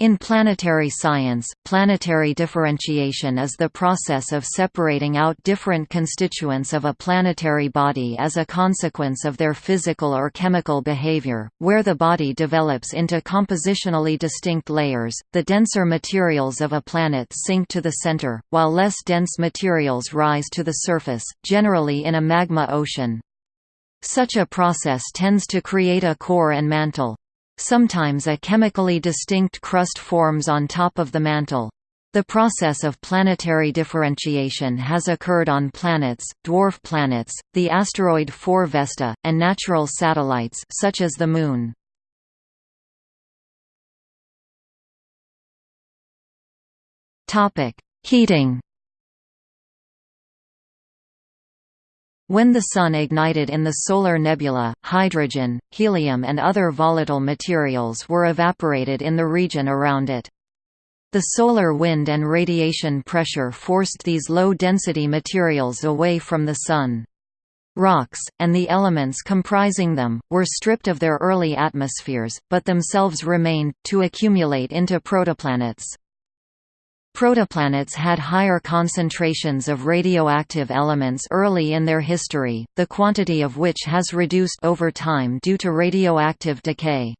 In planetary science, planetary differentiation is the process of separating out different constituents of a planetary body as a consequence of their physical or chemical behavior, where the body develops into compositionally distinct layers. The denser materials of a planet sink to the center, while less dense materials rise to the surface, generally in a magma ocean. Such a process tends to create a core and mantle. Sometimes a chemically distinct crust forms on top of the mantle. The process of planetary differentiation has occurred on planets, dwarf planets, the asteroid 4 Vesta, and natural satellites such as the Moon. Heating When the Sun ignited in the solar nebula, hydrogen, helium and other volatile materials were evaporated in the region around it. The solar wind and radiation pressure forced these low-density materials away from the Sun. Rocks, and the elements comprising them, were stripped of their early atmospheres, but themselves remained, to accumulate into protoplanets. Protoplanets had higher concentrations of radioactive elements early in their history, the quantity of which has reduced over time due to radioactive decay.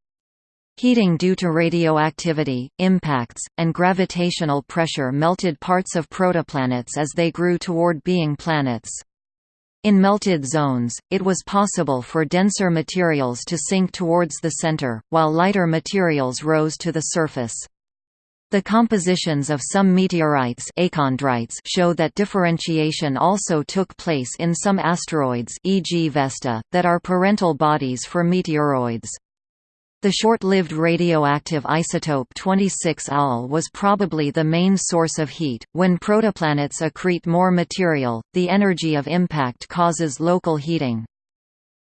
Heating due to radioactivity, impacts, and gravitational pressure melted parts of protoplanets as they grew toward being planets. In melted zones, it was possible for denser materials to sink towards the center, while lighter materials rose to the surface. The compositions of some meteorites achondrites show that differentiation also took place in some asteroids e.g. Vesta, that are parental bodies for meteoroids. The short-lived radioactive isotope 26 Al was probably the main source of heat. When protoplanets accrete more material, the energy of impact causes local heating.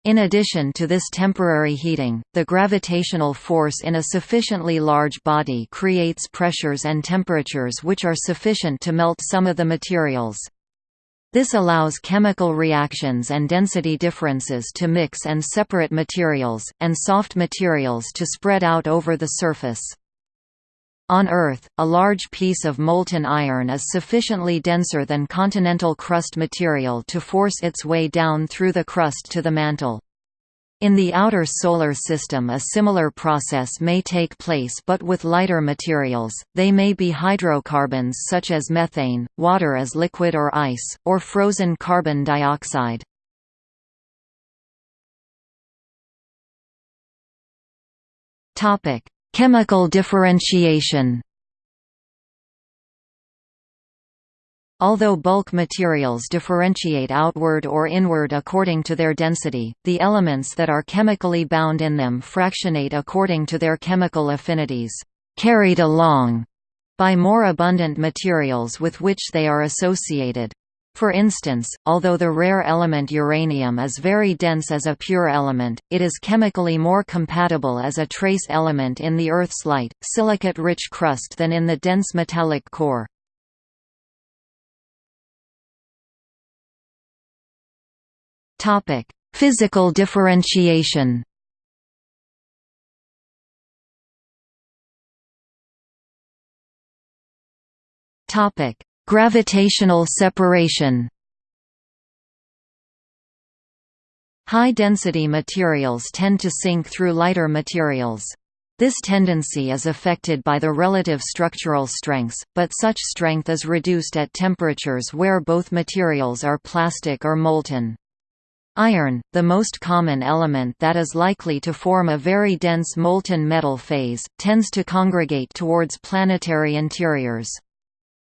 In addition to this temporary heating, the gravitational force in a sufficiently large body creates pressures and temperatures which are sufficient to melt some of the materials. This allows chemical reactions and density differences to mix and separate materials, and soft materials to spread out over the surface. On Earth, a large piece of molten iron is sufficiently denser than continental crust material to force its way down through the crust to the mantle. In the outer solar system a similar process may take place but with lighter materials, they may be hydrocarbons such as methane, water as liquid or ice, or frozen carbon dioxide. Chemical differentiation Although bulk materials differentiate outward or inward according to their density, the elements that are chemically bound in them fractionate according to their chemical affinities, carried along by more abundant materials with which they are associated. For instance, although the rare element uranium is very dense as a pure element, it is chemically more compatible as a trace element in the Earth's light, silicate-rich crust than in the dense metallic core. Physical differentiation Topic: Gravitational separation High-density materials tend to sink through lighter materials. This tendency is affected by the relative structural strengths, but such strength is reduced at temperatures where both materials are plastic or molten. Iron, the most common element that is likely to form a very dense molten metal phase, tends to congregate towards planetary interiors.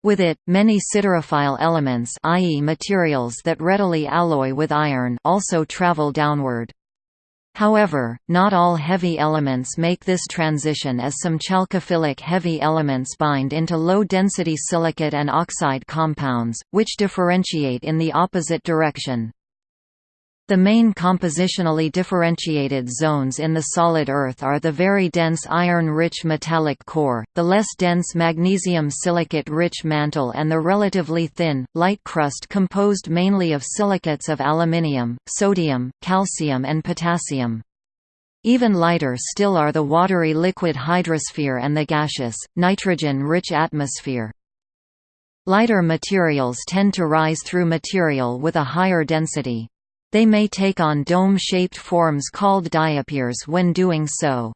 With it, many siderophile elements i.e. materials that readily alloy with iron also travel downward. However, not all heavy elements make this transition as some chalcophilic heavy elements bind into low-density silicate and oxide compounds, which differentiate in the opposite direction. The main compositionally differentiated zones in the solid Earth are the very dense iron-rich metallic core, the less dense magnesium silicate-rich mantle and the relatively thin, light crust composed mainly of silicates of aluminium, sodium, calcium and potassium. Even lighter still are the watery liquid hydrosphere and the gaseous, nitrogen-rich atmosphere. Lighter materials tend to rise through material with a higher density. They may take on dome-shaped forms called diapirs when doing so.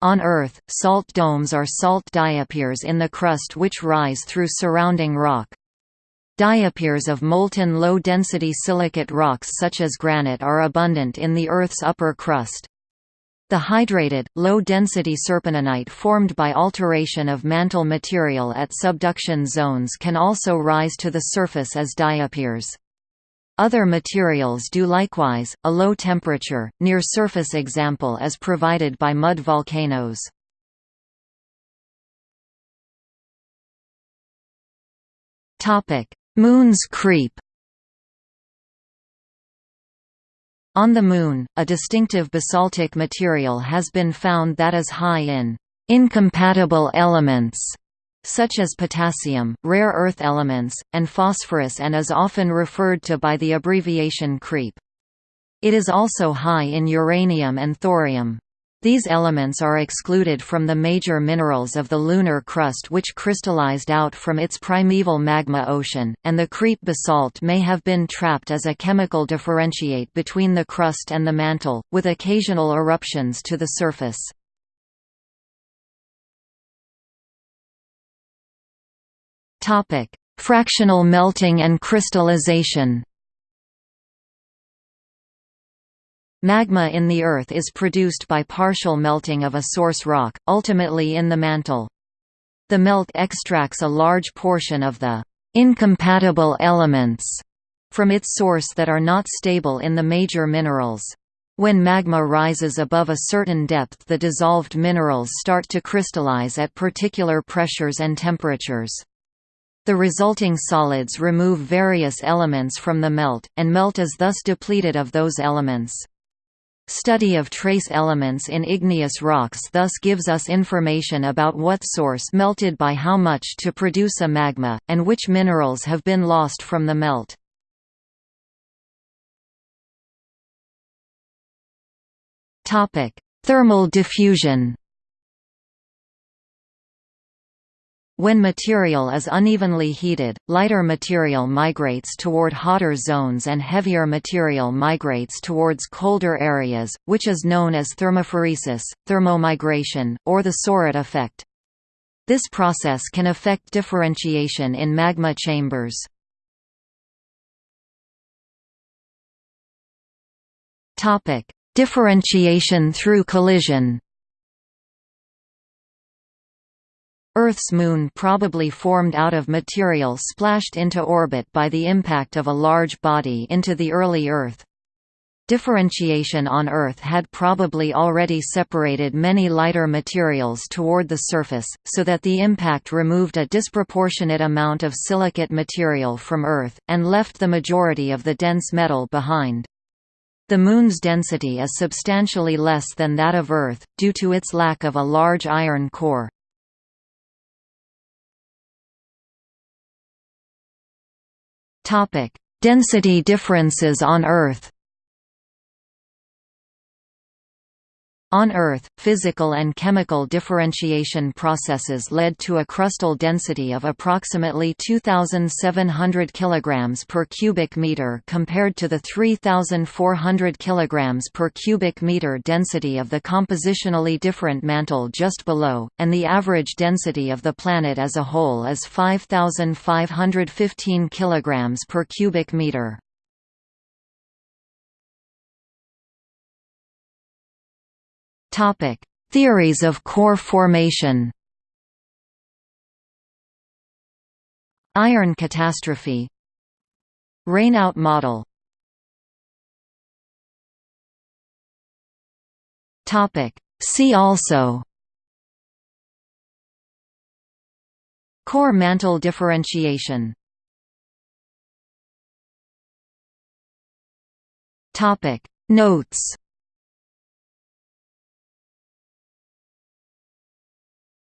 On Earth, salt domes are salt diapirs in the crust which rise through surrounding rock. Diapirs of molten low-density silicate rocks such as granite are abundant in the Earth's upper crust. The hydrated, low-density serpentinite formed by alteration of mantle material at subduction zones can also rise to the surface as diapirs. Other materials do likewise. A low temperature, near surface example is provided by mud volcanoes. Topic: Moon's KREEP. On the Moon, a distinctive basaltic material has been found that is high in incompatible elements such as potassium, rare earth elements, and phosphorus and is often referred to by the abbreviation KREEP. It is also high in uranium and thorium. These elements are excluded from the major minerals of the lunar crust which crystallized out from its primeval magma ocean, and the KREEP basalt may have been trapped as a chemical differentiate between the crust and the mantle, with occasional eruptions to the surface. Topic: Fractional melting and crystallization. Magma in the Earth is produced by partial melting of a source rock, ultimately in the mantle. The melt extracts a large portion of the incompatible elements from its source that are not stable in the major minerals. When magma rises above a certain depth the dissolved minerals start to crystallize at particular pressures and temperatures. The resulting solids remove various elements from the melt, and melt is thus depleted of those elements. Study of trace elements in igneous rocks thus gives us information about what source melted by how much to produce a magma, and which minerals have been lost from the melt. Thermal diffusion When material is unevenly heated, lighter material migrates toward hotter zones and heavier material migrates towards colder areas, which is known as thermophoresis, thermomigration, or the Soret effect. This process can affect differentiation in magma chambers. Differentiation through collision Earth's moon probably formed out of material splashed into orbit by the impact of a large body into the early Earth. Differentiation on Earth had probably already separated many lighter materials toward the surface, so that the impact removed a disproportionate amount of silicate material from Earth, and left the majority of the dense metal behind. The Moon's density is substantially less than that of Earth, due to its lack of a large iron core. Topic: Density differences on Earth. On Earth, physical and chemical differentiation processes led to a crustal density of approximately 2,700 kg per cubic meter compared to the 3,400 kg per cubic meter density of the compositionally different mantle just below, and the average density of the planet as a whole is 5,515 kg per cubic meter. Topic: Theories of core formation. Iron catastrophe. Rainout model. Topic: See also. Core mantle differentiation. Topic Notes